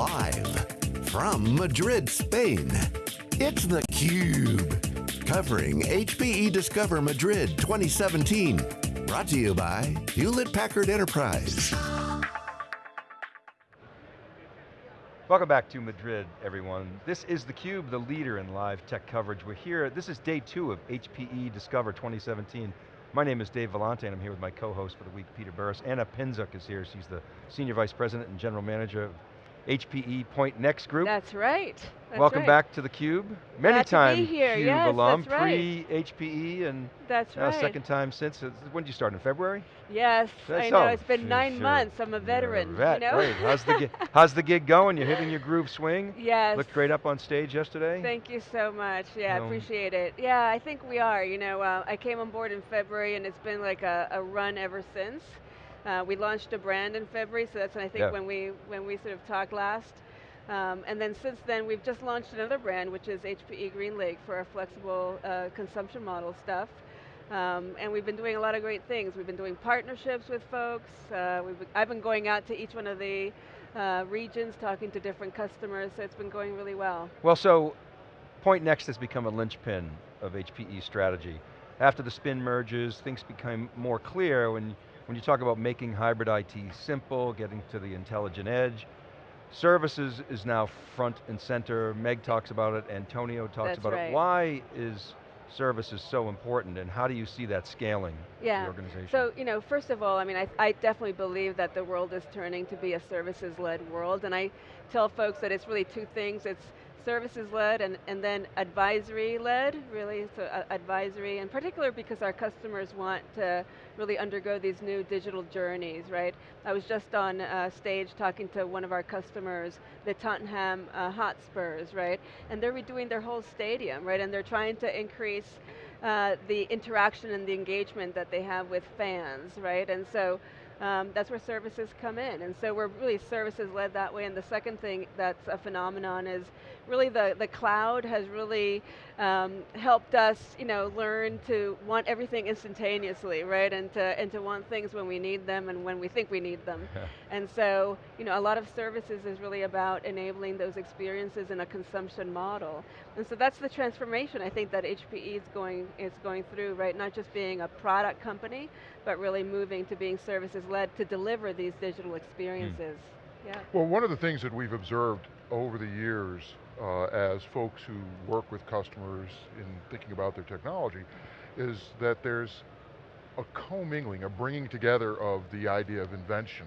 Live from Madrid, Spain, it's theCUBE. Covering HPE Discover Madrid 2017. Brought to you by Hewlett Packard Enterprise. Welcome back to Madrid, everyone. This is theCUBE, the leader in live tech coverage. We're here, this is day two of HPE Discover 2017. My name is Dave Vellante and I'm here with my co-host for the week, Peter Burris. Anna Pinczuk is here, she's the Senior Vice President and General Manager of HPE Pointnext Group. That's right. That's Welcome right. back to theCUBE. Many Glad to time here. CUBE Yes, alum, that's right. pre-HPE and That's now right. second time since. Uh, When did you start, in February? Yes, That's I know. It's been nine sure. months. I'm a veteran. vet, you know? great. How's the, gig, how's the gig going? You're hitting your groove swing? yes. Looked great up on stage yesterday. Thank you so much. Yeah, I Um, appreciate it. Yeah, I think we are. You know, uh, I came on board in February and it's been like a, a run ever since. Uh, we launched a brand in February, so that's I think Yeah. when we when we sort of talked last. Um, and then since then, we've just launched another brand, which is HPE GreenLake for our flexible uh, consumption model stuff. Um, and we've been doing a lot of great things. We've been doing partnerships with folks. Uh, we've been, I've been going out to each one of the uh, regions, talking to different customers, so it's been going really well. Well, so Pointnext has become a linchpin of HPE strategy. After the spin merges, things became more clear when, when you talk about making hybrid IT simple, getting to the intelligent edge. Services is now front and center. Meg talks about it, Antonio talks That's about right. it. Why is services so important and how do you see that scaling Yeah. the organization? So, you know, first of all, I mean, I, I definitely believe that the world is turning to be a services-led world, and I tell folks that it's really two things. It's services-led and, and then advisory-led, really, so uh, advisory, in particular because our customers want to really undergo these new digital journeys, right? I was just on uh, stage talking to one of our customers, the Tottenham uh, Hotspurs, right? And they're redoing their whole stadium, right? And they're trying to increase uh, the interaction and the engagement that they have with fans, right? And so um, that's where services come in. And so we're really services led that way. And the second thing that's a phenomenon is really the, the cloud has really um, helped us you know, learn to want everything instantaneously, right? And to, and to want things when we need them and when we think we need them. And so, you know, a lot of services is really about enabling those experiences in a consumption model. And so that's the transformation I think that HPE is going, is going through, right? Not just being a product company, but really moving to being services led to deliver these digital experiences. Yeah. Well, one of the things that we've observed over the years uh, as folks who work with customers in thinking about their technology is that there's a commingling, a bringing together of the idea of invention.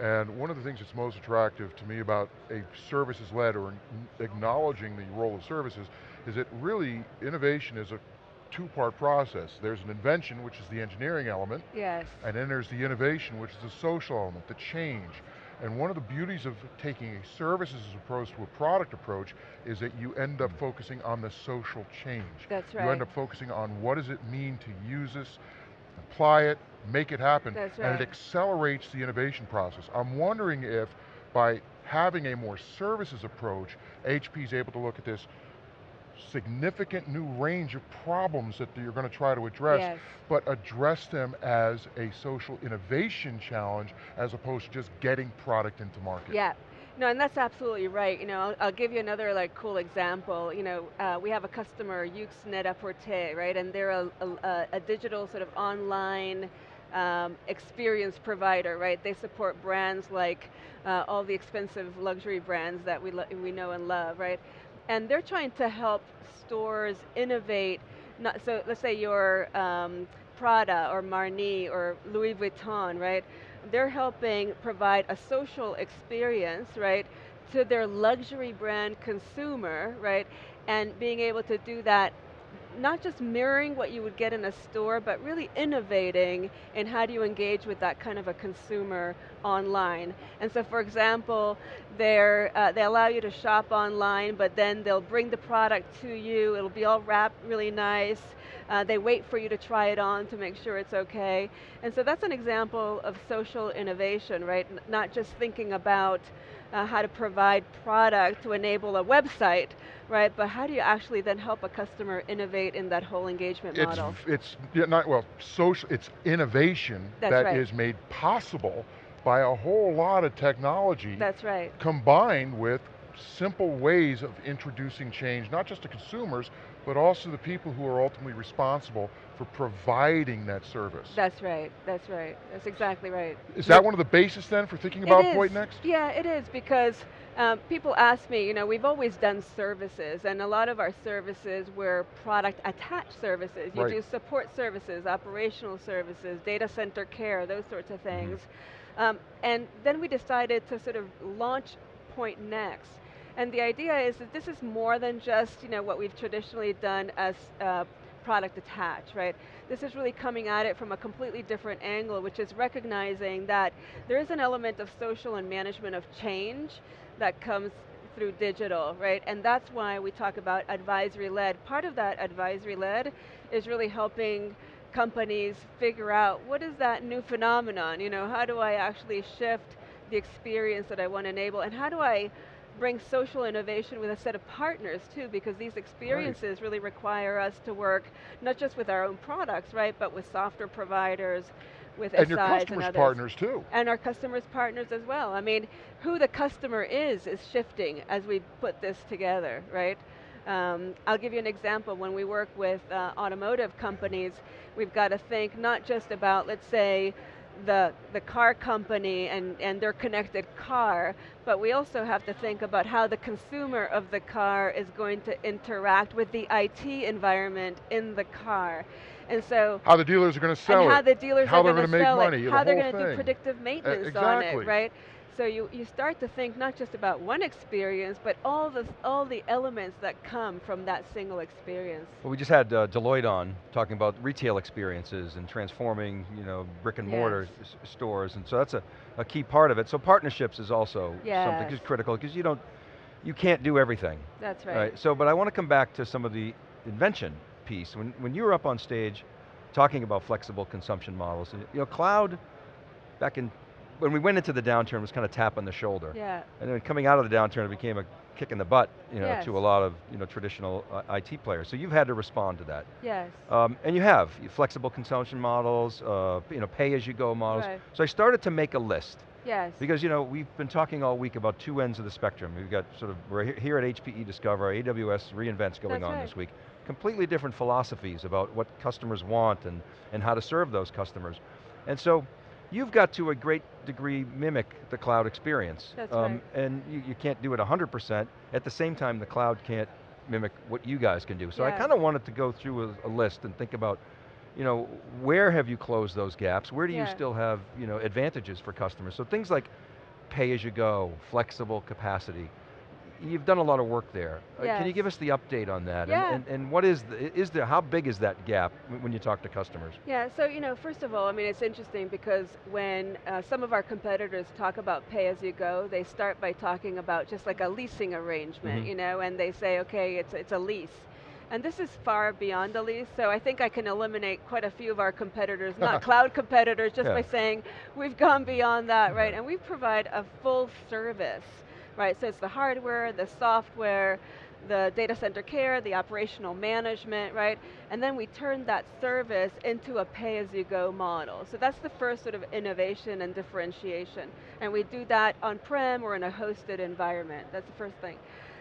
And one of the things that's most attractive to me about a services-led or acknowledging the role of services is that really innovation is a two-part process. There's an invention, which is the engineering element, Yes. and then there's the innovation, which is the social element, the change. And one of the beauties of taking a services approach to a product approach is that you end up focusing on the social change. That's right. You end up focusing on what does it mean to use this, apply it, make it happen, That's right. and it accelerates the innovation process. I'm wondering if by having a more services approach, HP is able to look at this significant new range of problems that you're going to try to address, Yes. but address them as a social innovation challenge as opposed to just getting product into market. Yeah. No, and that's absolutely right. You know, I'll, I'll give you another like cool example. You know, uh, we have a customer, Yoox Net-a-Porter, right? And they're a, a, a digital sort of online um, experience provider, right? They support brands like uh, all the expensive luxury brands that we, we know and love, right? And they're trying to help stores innovate, not, so let's say you're um, Prada or Marni or Louis Vuitton, right? They're helping provide a social experience, right, to their luxury brand consumer, right? And being able to do that not just mirroring what you would get in a store, but really innovating in how do you engage with that kind of a consumer online. And so for example, uh, they allow you to shop online, but then they'll bring the product to you, it'll be all wrapped really nice, uh, they wait for you to try it on to make sure it's okay. And so that's an example of social innovation, right? N not just thinking about uh, how to provide product to enable a website, right? But how do you actually then help a customer innovate in that whole engagement It's, model? it's not, well, social, it's innovation That's that right. is made possible by a whole lot of technology. That's right. Combined with simple ways of introducing change, not just to consumers, but also the people who are ultimately responsible for providing that service. That's right, that's right, that's exactly right. Is that one of the basis then for thinking about Pointnext? Yeah, it is because um, people ask me, you know, we've always done services and a lot of our services were product attached services. You right. do support services, operational services, data center care, those sorts of Mm-hmm. things. Mm -hmm. um, and then we decided to sort of launch Pointnext and the idea is that this is more than just you know, what we've traditionally done as uh, product attach, right? This is really coming at it from a completely different angle, which is recognizing that there is an element of social and management of change that comes through digital, right? And that's why we talk about advisory-led. Part of that advisory-led is really helping companies figure out what is that new phenomenon, you know, how do I actually shift the experience that I want to enable, and how do I bring social innovation with a set of partners too, because these experiences right. really require us to work not just with our own products, right, but with software providers, with and SIs your customers' and partners too. And our customers' partners as well. I mean, who the customer is, is shifting as we put this together, right? Um, I'll give you an example. When we work with uh, automotive companies, we've got to think not just about, let's say, the, the car company and, and their connected car, but we also have to think about how the consumer of the car is going to interact with the IT environment in the car. And so- How the dealers are going to sell and it. how the dealers how are going to sell money, it, how the they're going to do predictive maintenance exactly. on it, right? So you, you start to think not just about one experience, but all the, all the elements that come from that single experience. Well, we just had uh, Deloitte on talking about retail experiences and transforming you know, brick and mortar yes. stores, and so that's a, a key part of it. So partnerships is also yes. something that's critical, because you don't, you can't do everything. That's right. right. So, but I want to come back to some of the invention piece. When, when you were up on stage talking about flexible consumption models, you know, cloud, back in when we went into the downturn, it was kind of tap on the shoulder. Yeah. And then coming out of the downturn, it became a kick in the butt, you know, yes. to a lot of you know traditional uh, IT players. So you've had to respond to that. Yes. Um, and you have flexible consumption models, uh, you know, pay-as-you-go models. Right. So I started to make a list. Yes. Because you know we've been talking all week about two ends of the spectrum. We've got sort of we're here at HPE Discover, AWS reInvents going That's on right. this week. Completely different philosophies about what customers want and and how to serve those customers. And so you've got to a great degree mimic the cloud experience. That's um, right. And you, you can't do it 100%. At the same time, the cloud can't mimic what you guys can do. So I kind of wanted to go through a, a list and think about, you know, where have you closed those gaps? Where do you still have, you know, advantages for customers? So things like pay as you go, flexible capacity. You've done a lot of work there. Uh, Can you give us the update on that? Yeah. And, and, and what is, the, is there, how big is that gap when you talk to customers? Yeah, so you know, first of all, I mean, it's interesting because when uh, some of our competitors talk about pay-as-you-go, they start by talking about just like a leasing arrangement, Mhm. you know, and they say, okay, it's, it's a lease. And this is far beyond a lease, so I think I can eliminate quite a few of our competitors, not cloud competitors, just Yeah. by saying, we've gone beyond that, right? And we provide a full service, right? So it's the hardware, the software, the data center care, the operational management, right? And then we turn that service into a pay-as-you-go model. So that's the first sort of innovation and differentiation. And we do that on-prem or in a hosted environment. That's the first thing.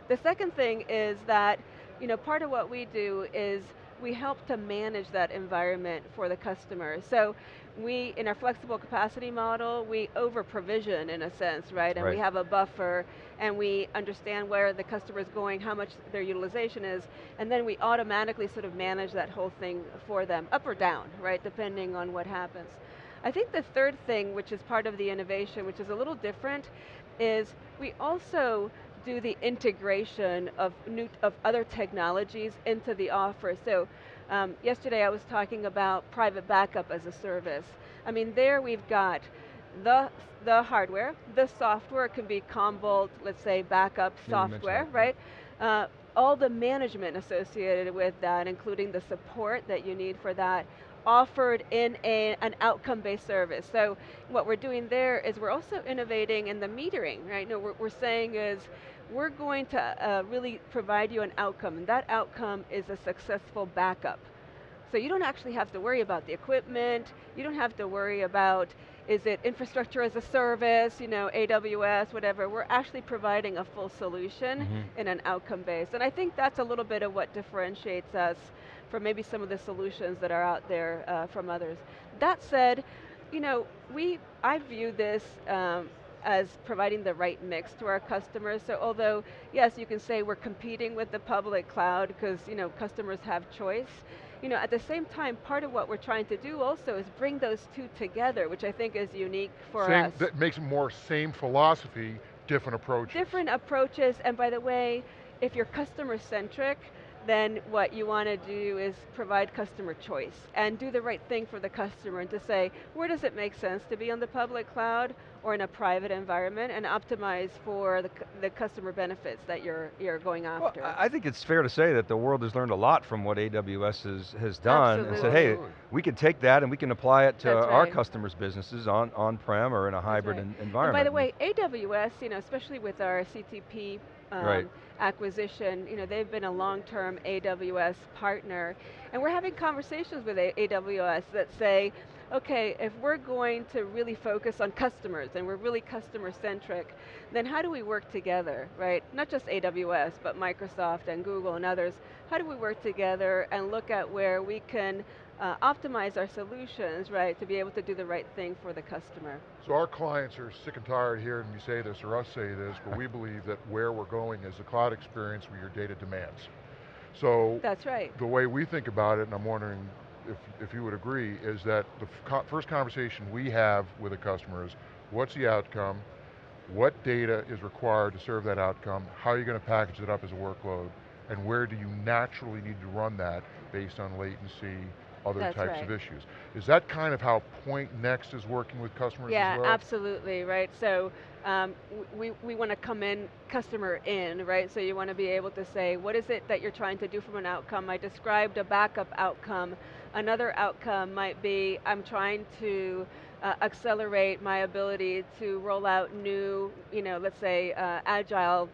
The second thing is that, you know, part of what we do is we help to manage that environment for the customer. So we, in our flexible capacity model, we over provision in a sense, right? And Right. we have a buffer and we understand where the customer is going, how much their utilization is, and then we automatically sort of manage that whole thing for them, up or down, right, depending on what happens. I think the third thing, which is part of the innovation, which is a little different, is we also do the integration of new of other technologies into the offer. So um, yesterday I was talking about private backup as a service. I mean, there we've got the the hardware, the software can be Commvault, let's say backup you software, right? Uh, all the management associated with that, including the support that you need for that, offered in a, an outcome-based service. So what we're doing there is we're also innovating in the metering, right? No, we're, we're saying is, we're going to uh, really provide you an outcome, and that outcome is a successful backup. So you don't actually have to worry about the equipment, you don't have to worry about is it infrastructure as a service, you know, AWS, whatever. We're actually providing a full solution Mhm. in an outcome base. And I think that's a little bit of what differentiates us from maybe some of the solutions that are out there uh, from others. That said, you know, we, I view this um, as providing the right mix to our customers. So although, yes, you can say we're competing with the public cloud because you know, customers have choice, you know, at the same time, part of what we're trying to do also is bring those two together, which I think is unique for same, us. That makes more same philosophy, different approaches. Different approaches, and by the way, if you're customer centric, then what you want to do is provide customer choice and do the right thing for the customer and to say, where does it make sense to be on the public cloud or in a private environment and optimize for the, the customer benefits that you're, you're going after. Well, I think it's fair to say that the world has learned a lot from what AWS has, has done and said, hey, we can take that and we can apply it to That's our right. customers' businesses on, on-prem or in a hybrid right. en- And environment. by the way, AWS, you know, especially with our CTP um, Right. acquisition, you know, they've been a long-term AWS partner, and we're having conversations with AWS that say, okay, if we're going to really focus on customers and we're really customer centric, then how do we work together, right? Not just AWS, but Microsoft and Google and others. How do we work together and look at where we can uh, optimize our solutions, right, to be able to do the right thing for the customer? So our clients are sick and tired hearing me say this or us say this, but we believe that where we're going is the cloud experience where your data demands. So That's right. the way we think about it, and I'm wondering if, if you would agree, is that the co- first conversation we have with a customer is, what's the outcome? What data is required to serve that outcome? How are you going to package it up as a workload? And where do you naturally need to run that based on latency, other That's types right. of issues? Is that kind of how Point Next is working with customers Yeah, as well? absolutely, right? So um, we, we want to come in customer in, right? So you want to be able to say, what is it that you're trying to do from an outcome? I described a backup outcome. Another outcome might be, I'm trying to uh, accelerate my ability to roll out new, you know, let's say uh, agile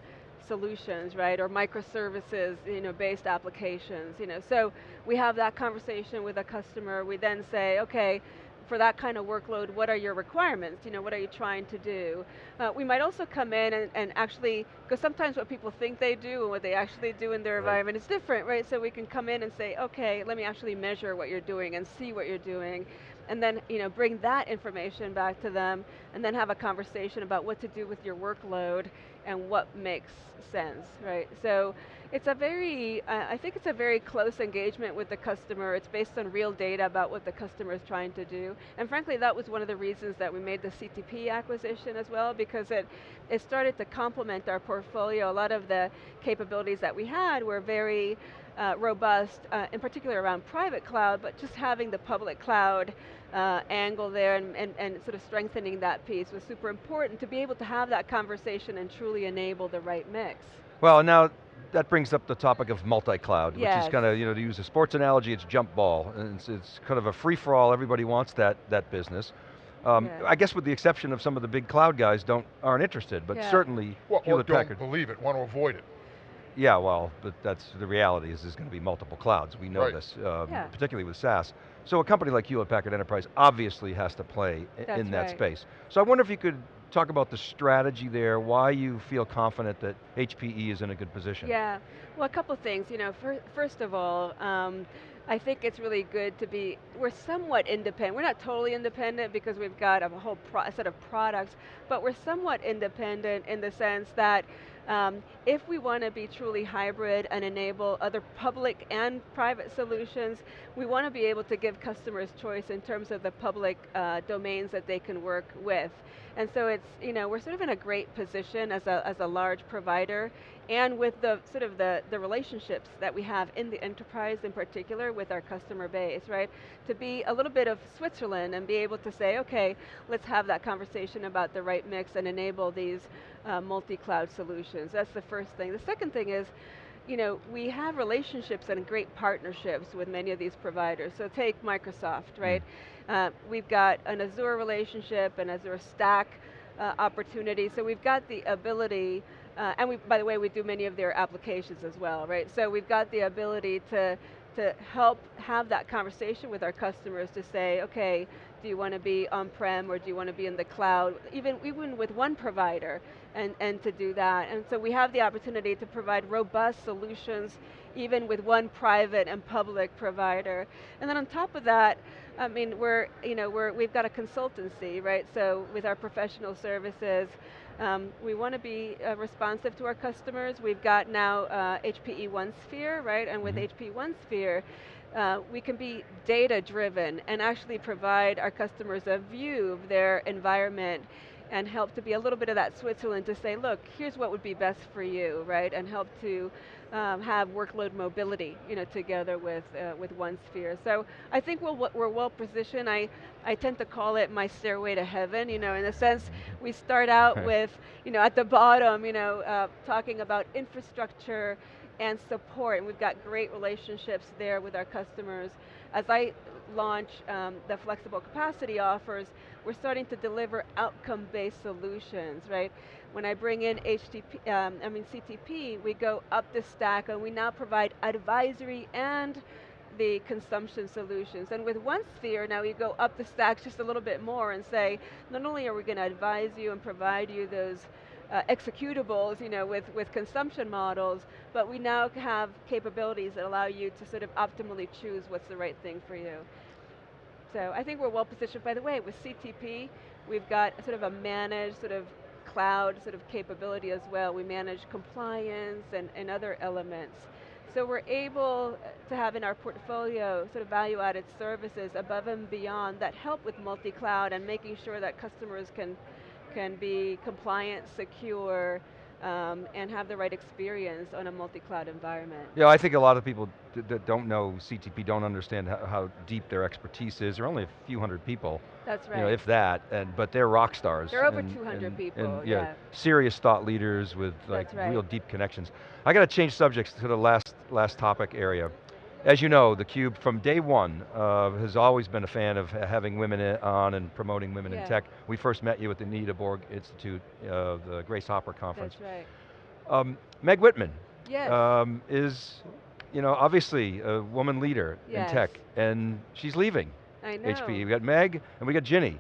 solutions, right, or microservices, you know, based applications, you know. So we have that conversation with a customer. We then say, okay, for that kind of workload, what are your requirements? You know, what are you trying to do? Uh, we might also come in and, and actually, because sometimes what people think they do and what they actually do in their Right. environment is different, right? So we can come in and say, okay, let me actually measure what you're doing and see what you're doing, and then you know, bring that information back to them, and then have a conversation about what to do with your workload and what makes sense, right? So it's a very, uh, I think it's a very close engagement with the customer. It's based on real data about what the customer is trying to do. And frankly, that was one of the reasons that we made the CTP acquisition as well, because it, it started to complement our portfolio. A lot of the capabilities that we had were very uh, robust, uh, in particular around private cloud, but just having the public cloud uh, angle there and, and, and sort of strengthening that piece was super important to be able to have that conversation and truly enable the right mix. Well, now that brings up the topic of multi-cloud, which is kind of, you know, to use a sports analogy, it's jump ball. And it's, it's kind of a free-for-all, everybody wants that, that business. Um, Yeah. I guess with the exception of some of the big cloud guys don't, aren't interested, but Yeah. certainly Well, or Hewlett don't Packard. believe it, want to avoid it. Yeah, well, but that's the reality is there's going to be multiple clouds. We know Right. this, um, Yeah. particularly with SaaS. So a company like Hewlett Packard Enterprise obviously has to play That's in that right. space. So I wonder if you could talk about the strategy there, why you feel confident that HPE is in a good position. Yeah, well a couple of things. You know, fir first of all, um, I think it's really good to be, we're somewhat independent. We're not totally independent because we've got a whole pro set of products, but we're somewhat independent in the sense that um, if we want to be truly hybrid and enable other public and private solutions, we want to be able to give customers choice in terms of the public uh, domains that they can work with. And so it's, you know, we're sort of in a great position as a, as a large provider and with the sort of the, the relationships that we have in the enterprise in particular with our customer base, right? To be a little bit of Switzerland and be able to say, okay, let's have that conversation about the right mix and enable these uh, multi-cloud solutions. That's the first thing. The second thing is, you know, we have relationships and great partnerships with many of these providers. So take Microsoft, right? Uh, we've got an Azure relationship, an Azure Stack uh, opportunity, so we've got the ability, uh, and we, by the way, we do many of their applications as well, right? So we've got the ability to, to help have that conversation with our customers to say, okay, do you want to be on-prem or do you want to be in the cloud, even, even with one provider, and, and to do that. And so we have the opportunity to provide robust solutions even with one private and public provider. And then on top of that, I mean, we're, you know, we're, we've got a consultancy, right? So with our professional services, um, we want to be uh, responsive to our customers. We've got now uh, HPE OneSphere, right? And with mm -hmm. HPE OneSphere, uh, we can be data driven and actually provide our customers a view of their environment and help to be a little bit of that Switzerland to say, look, here's what would be best for you, right? And help to um, have workload mobility, you know, together with uh, with OneSphere. So I think we're, we're well positioned. I, I tend to call it my stairway to heaven, you know, in a sense we start out with, you know, at the bottom, you know, uh, talking about infrastructure and support, and we've got great relationships there with our customers. As I launch um, the flexible capacity offers, we're starting to deliver outcome-based solutions, right? When I bring in HTP, um, I mean CTP, we go up the stack and we now provide advisory and the consumption solutions. And with OneSphere, now we go up the stack just a little bit more and say, not only are we going to advise you and provide you those uh, executables you know, with, with consumption models, but we now have capabilities that allow you to sort of optimally choose what's the right thing for you. So I think we're well positioned. By the way, with CTP, we've got sort of a managed sort of cloud sort of capability as well. We manage compliance and, and other elements. So we're able to have in our portfolio sort of value-added services above and beyond that help with multi-cloud and making sure that customers can, can be compliant, secure, um, and have the right experience on a multi-cloud environment. Yeah, I think a lot of people that don't know CTP don't understand how, how, deep their expertise is. There are only a few hundred people. That's right. You know, if that, and but they're rock stars. There are over and, 200 and, people, and, yeah, yeah. Serious thought leaders with like right. real deep connections. I got to change subjects to the last, last topic area. As you know, theCUBE from day one uh, has always been a fan of having women on and promoting women yeah. in tech. We first met you at the Anita Borg Institute, uh, the Grace Hopper conference. That's right. Um, Meg Whitman yes. um, is, you know, obviously a woman leader yes. in tech, and she's leaving I know. HPE. We got Meg, and we got Ginny.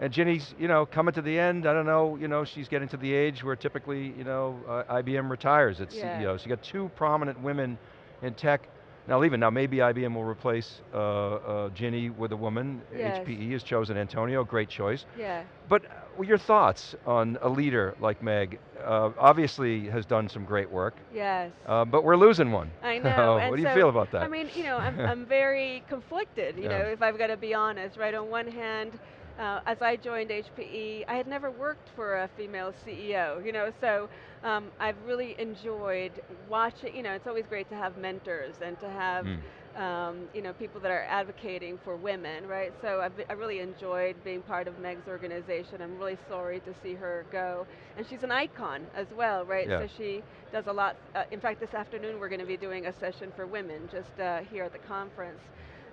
And Ginny's, you know, coming to the end, I don't know, you know, she's getting to the age where typically, you know, uh, IBM retires its yeah. CEO. So you got two prominent women in tech, now it. Now maybe IBM will replace uh, uh, Ginny with a woman. Yes. HPE has chosen Antonio, great choice. Yeah. But uh, your thoughts on a leader like Meg? Uh, obviously has done some great work. Yes. Uh, but we're losing one. I know. what do you so, feel about that? I mean, you know, I'm, I'm very conflicted, you Yeah. know, if I've got to be honest, right? On one hand, uh, as I joined HPE, I had never worked for a female CEO, you know, so um, I've really enjoyed watching, you know, it's always great to have mentors and to have, Mm. um, you know, people that are advocating for women, right? So I've, I really enjoyed being part of Meg's organization. I'm really sorry to see her go. And she's an icon as well, right? Yeah. So she does a lot, uh, in fact this afternoon we're going to be doing a session for women just uh, here at the conference.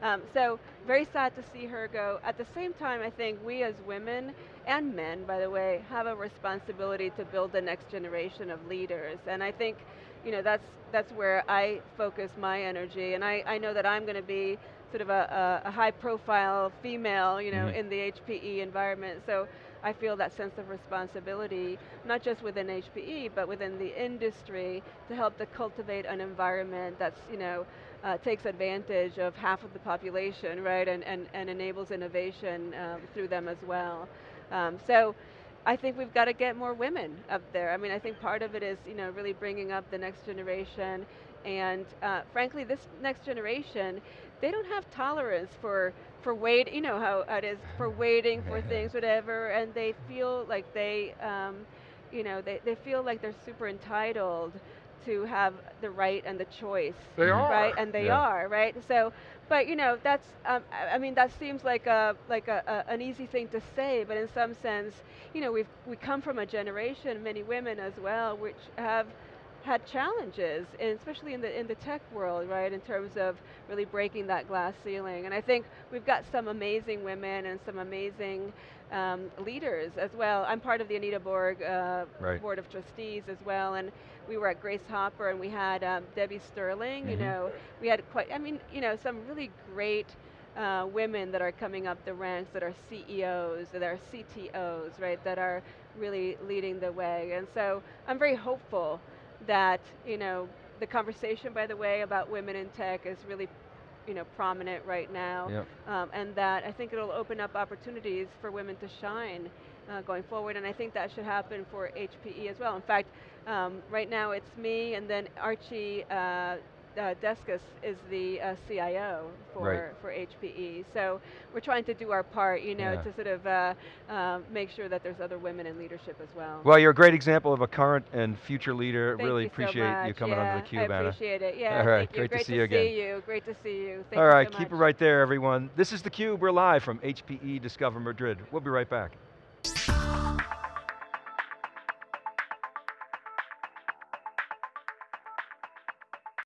Um, so very sad to see her go. At the same time, I think we as women, and men by the way, have a responsibility to build the next generation of leaders. And I think you know, that's, that's where I focus my energy. And I, I know that I'm going to be sort of a, a, a high profile female you know, Mhm. in the HPE environment. So I feel that sense of responsibility, not just within HPE, but within the industry to help to cultivate an environment that's, you know, uh, takes advantage of half of the population, right, and, and, and enables innovation um, through them as well. Um, so I think we've got to get more women up there. I mean, I think part of it is, you know, really bringing up the next generation, and uh, frankly, this next generation, they don't have tolerance for for wait, you know how it is for waiting for things, whatever, and they feel like they, um, you know, they, they feel like they're super entitled to have the right and the choice. They Mhm. are. Right, and they Yeah. are, right? So, but you know, that's, um, I I mean, that seems like a like a, a, an easy thing to say, but in some sense, you know, we've we come from a generation, many women as well, which have had challenges, and especially in the in the tech world, right? In terms of really breaking that glass ceiling, and I think we've got some amazing women and some amazing um, leaders as well. I'm part of the Anita Borg uh, Right. board of trustees as well, and we were at Grace Hopper, and we had um, Debbie Sterling. You Mhm. know, we had quite. I mean, you know, some really great uh, women that are coming up the ranks that are CEOs, that are CTOs, right, that are really leading the way. And so I'm very hopeful that, you know, the conversation, by the way, about women in tech is really you know, prominent right now. Yep. Um, and that I think it'll open up opportunities for women to shine uh, going forward, and I think that should happen for HPE as well. In fact, um, right now it's me and then Archie uh, uh, Deskus is the uh, CIO for, Right. for HPE. So we're trying to do our part, you know, Yeah. to sort of uh, uh, make sure that there's other women in leadership as well. Well, you're a great example of a current and future leader. Thank really you so appreciate you coming yeah, onto theCUBE, I Anna. appreciate it, yeah, All right, thank you. great to see you to again. see you, great to see you. Thank All you so keep it right there, everyone. This is theCUBE, we're live from HPE Discover Madrid. We'll be right back.